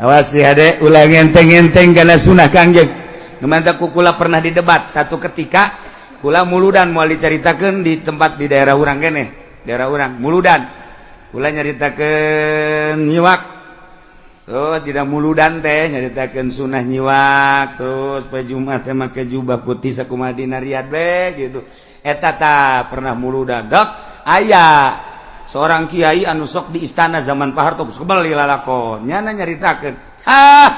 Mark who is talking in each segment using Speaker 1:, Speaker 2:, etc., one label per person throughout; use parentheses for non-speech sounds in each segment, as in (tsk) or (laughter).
Speaker 1: awas si adek ulang enteng-enteng karena sunnah kangjeng Nemanta kukula pernah didebat satu ketika kula muludan mau diceritakan di tempat di daerah urang kene daerah urang muludan. Kula nyaritakan nyiwak. Terus tidak muludan teh nyaritakan sunnah nyiwak terus pe Jumat teh make jubah putih sakumadina riad be gitu. Eta ta pernah muludan. Dok ayah seorang Kyai anusok di istana zaman Paharto kembali lalakon. Nyana nyaritakan ah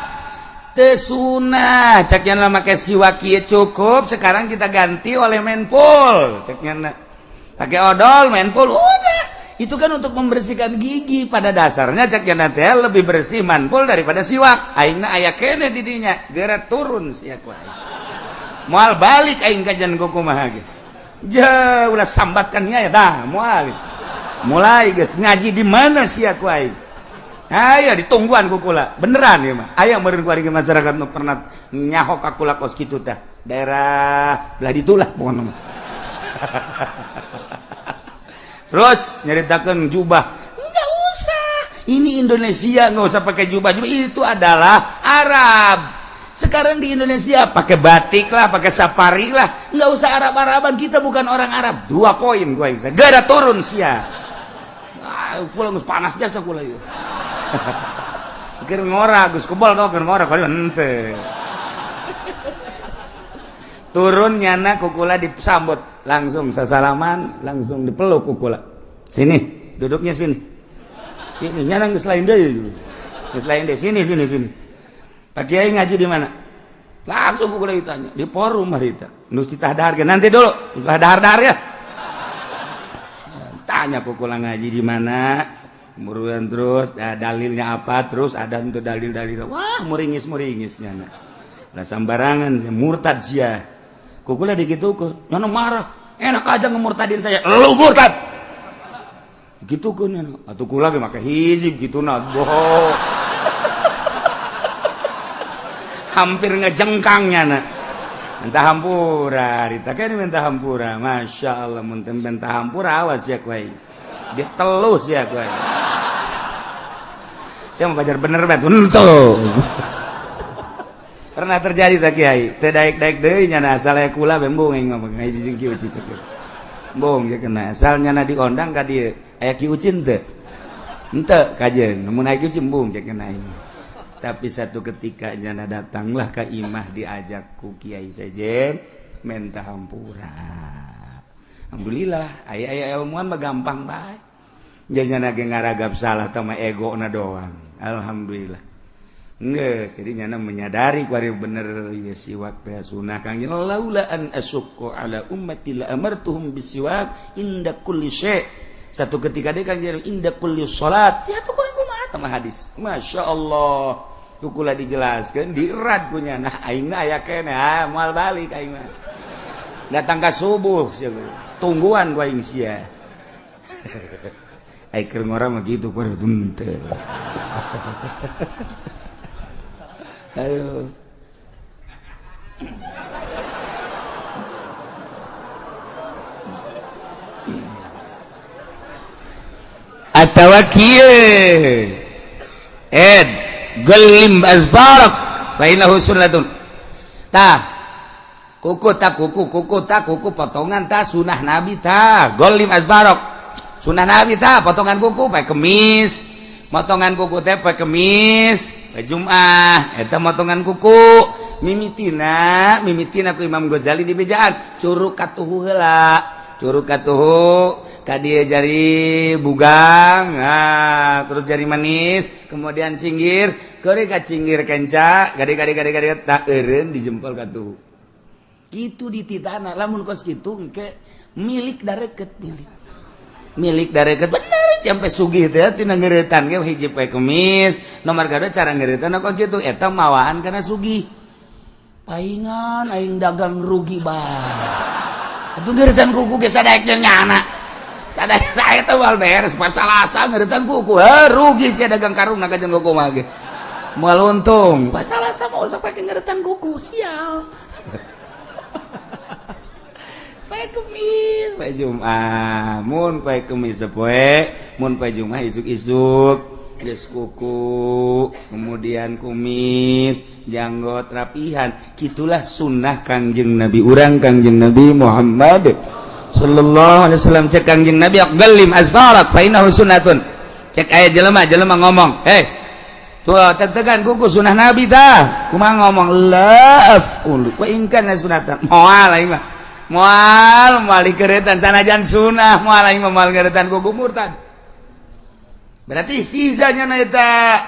Speaker 1: tesunah ceknya lama make siwa cukup sekarang kita ganti oleh menpul ceknya pakai odol menpol udah. Itu kan untuk membersihkan gigi. Pada dasarnya ceknya nanti lebih bersih manpul daripada siwak aingna aya kene didinya gerak turun siak wae moal balik aing kajian kukumaha ge. Jauh ulah sambatkannya ya dah moal. Mulai guys. Ngaji di mana sih aku aing ayo ditungguan kukula beneran ya mah ayo meureun kuari masyarakat nu pernah nyahok akula kos kitu teh daerah belah ditulah pokoknya mah (laughs) terus nyeritakan jubah. Nggak usah. Ini Indonesia nggak usah pakai jubah. Jubah itu adalah Arab. Sekarang di Indonesia pakai batik lah pakai safari lah. Nggak usah Arab Araban kita bukan orang Arab. Dua poin gue gak ada turun sia pulang gus panas jasa kula ieu. Keur ngora gus kebal kau keur ngora kali ente. Turun nyana kukula disambut langsung sasalaman langsung dipeluk kukula. Sini duduknya sini. Sini nyana geus lain deui. Geus lain deui sini sini sini. Pak Kiai ngaji di mana? Langsung kukula ditanya di forum harita. Nus ditadar nanti dulu. Ditadar ya tanya pukul ngaji di mana. Muruan terus nah, dalilnya apa terus ada untuk dalil-dalil. Wah muringis muringisnya nah, nah sambarangan murtad sia kukulah digitu ke nyono marah. Enak aja ngemurtadin saya. Lu murtad! Gitu kan atau kula lagi pakai hizib gitu nah bohong. Hampir ngejengkangnya nah Entah hampura, Rita kan minta hampura. Masya Allah, mungkin minta hampura awas ya kue. Ditelus ya kue. Saya mau belajar bener bet, untuk. Pernah terjadi tak kiai? Tedaik daik deh nyana asal ya kula bembong yang ngomong ngaji jeung ki uci cek. Bong ya kena asal nyana diondang ka dieu aya ki ucin teh. Henteu kajeun, mun aya ki ucin bung cek kena ini. tapi satu ketikanya datanglah ke imah diajak ku Kiai Sejen menta hampura. Alhamdulillah ayah ayah ilmuwan mah gampang baik jadinya nage ngaragap salah sama ego na doang. Alhamdulillah. Nges, jadi nyana menyadari kuari bener ya siwak teh sunah kang laulaan asyukku ala ummati la amartuhum bisiwak inda kulli syai. Satu ketika dia kang inda kulli salat ya tuh kumaha hadis. Masya Allah. Kukula dijelaskan dirat punya. Nah aing aya kene ah moal balik aing mah datang ka subuh tungguan gua aing sia. (laughs) Ai keur ngora mah kudu tunte (laughs) ayo. Atawa kieu. Ed gelim azbarak fa innahu sunnatun tah kuku tak kuku kuku tak kuku potongan ta sunah nabi ta. Golim azbarak. Sunah nabi ta potongan kuku pakai kemis. Potongan kuku teh pakai kemis. Pakai jumah eta potongan kuku. Mimitina mimitina ku Imam Ghazali di bejaan. Curug katuhu heula. Curug katuhu tadi jari bugang nah, terus jari manis kemudian cinggir kore kacingir kenca gade gade gade gade tak eren di jempol katuh gitu di titana lamun kos gitu ke milik dareket milik. Milik dareket bener sampai sugih teh tina ngeretan ge hiji poe kemis nomor kada cara ngeretan kos gitu eta mawaan karena sugih. Paingan aing dagang rugi bah Itu ngeretan kuku ge sadaek nyana. Sadaek saya teh wal beres pas salasa ngeretan kuku heuh rugi sia dagang karung naga jeung kuku mah ge. mual untung masalah sama usah pakai ngeretan kuku sial. Pakai kemis. Pakai jumat. Mun pakai kemis sepoe. Mun pakai jumat isuk isuk Yes, kuku. Kemudian kumis. Janggot rapihan. Gitulah sunnah kangjeng nabi. Urang kangjeng nabi Muhammad Shallallahu Alaihi Wasallam. Cek kangjeng nabi galim asbarat fainahu sunnatun. Cek ayat jelema jelema ngomong hei tetegan kuku sunnah nabi dah cuma ngomong love ulu ku ingkan sunatan moal aing mah. Moal moal keretan sanajan sunnah. Moal aing mah moal keretan kuku murtad. Berarti sisanya na eta.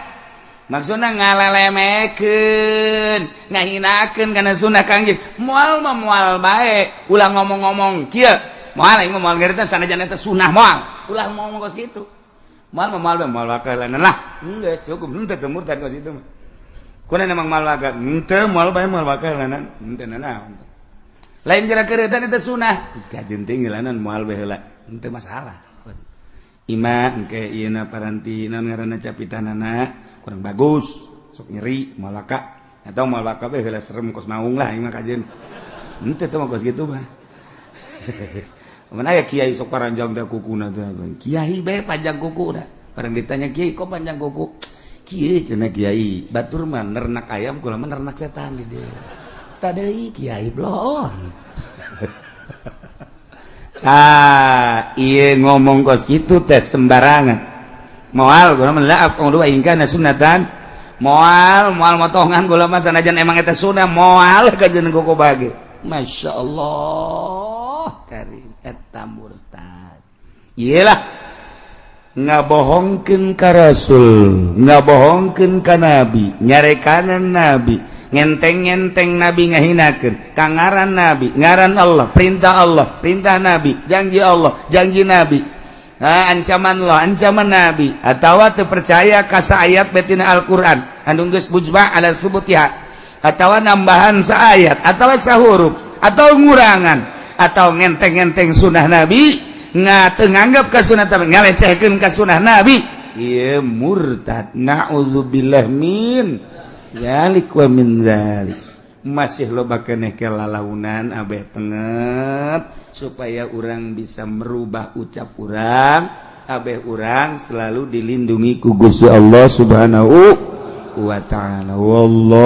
Speaker 1: Maksudna ngalelemekeun ngahinakeun kana sunnah kangjeng moal mah moal bae. Ulah ngomong-ngomong kieu. Moal aing mah moal keretan sanajan eta sunnah moal ulah ngomong kos kitu. mal mal mal kalian lah. Enggak cukup. Ente temur tadi kau situ kau nana mang mal agak ente mal bay mal kalian ente nana lain kira kira dan itu sunah. Kajen tinggi lanan mal bay lah. Ente masalah ima engke iena paranti non ngarana capitanana kurang bagus. Sok nyeri malaka atau malaka bay lah serem kos maung lah ima kajen ente tuh mau kos gitu mah. (laughs) aya Kyai sok paranjang kuku Kyai baik panjang kuku barang ditanya Kyai kok panjang kuku? (tsk) Kyai cenah Kyai batur mah nernak ayam kula mah nernak setan di dia. (laughs) Tadi Kyai blon. (laughs) Ah iya ngomong kos gitu tes sembarangan. Moal kula mah laaf dua ingka sunatan. Moal moal motongan kula mah sanajan emang eta sunah. Moal kajeun kuku bagi Masya Allah eta murtad ialah ngabohongken ka rasul ngabohongken ka nabi nyarekanan nabi ngenteng-ngenteng nabi ngahinakan kangaran nabi ngaran Allah perintah Allah perintah nabi janji Allah janji nabi. Nah, ancaman Allah ancaman nabi. Atau terpercaya kasa ayat betina Al-Quran. Andung geus bujma ala subutiha. Atau nambahan saayat atau sahuruf atau ngurangan. atau ngenteng-ngenteng sunnah nabi nga nganggap ke sunnah tapi ngalecehkan ke sunnah nabi. Iya murtad na'udzubillah min zalik wa min zalik. Masih loba keneh ke lalaunan abeh tenget supaya orang bisa merubah ucap orang abeh orang selalu dilindungi ku Gusti Allah subhanahu wa ta'ala. Wallah.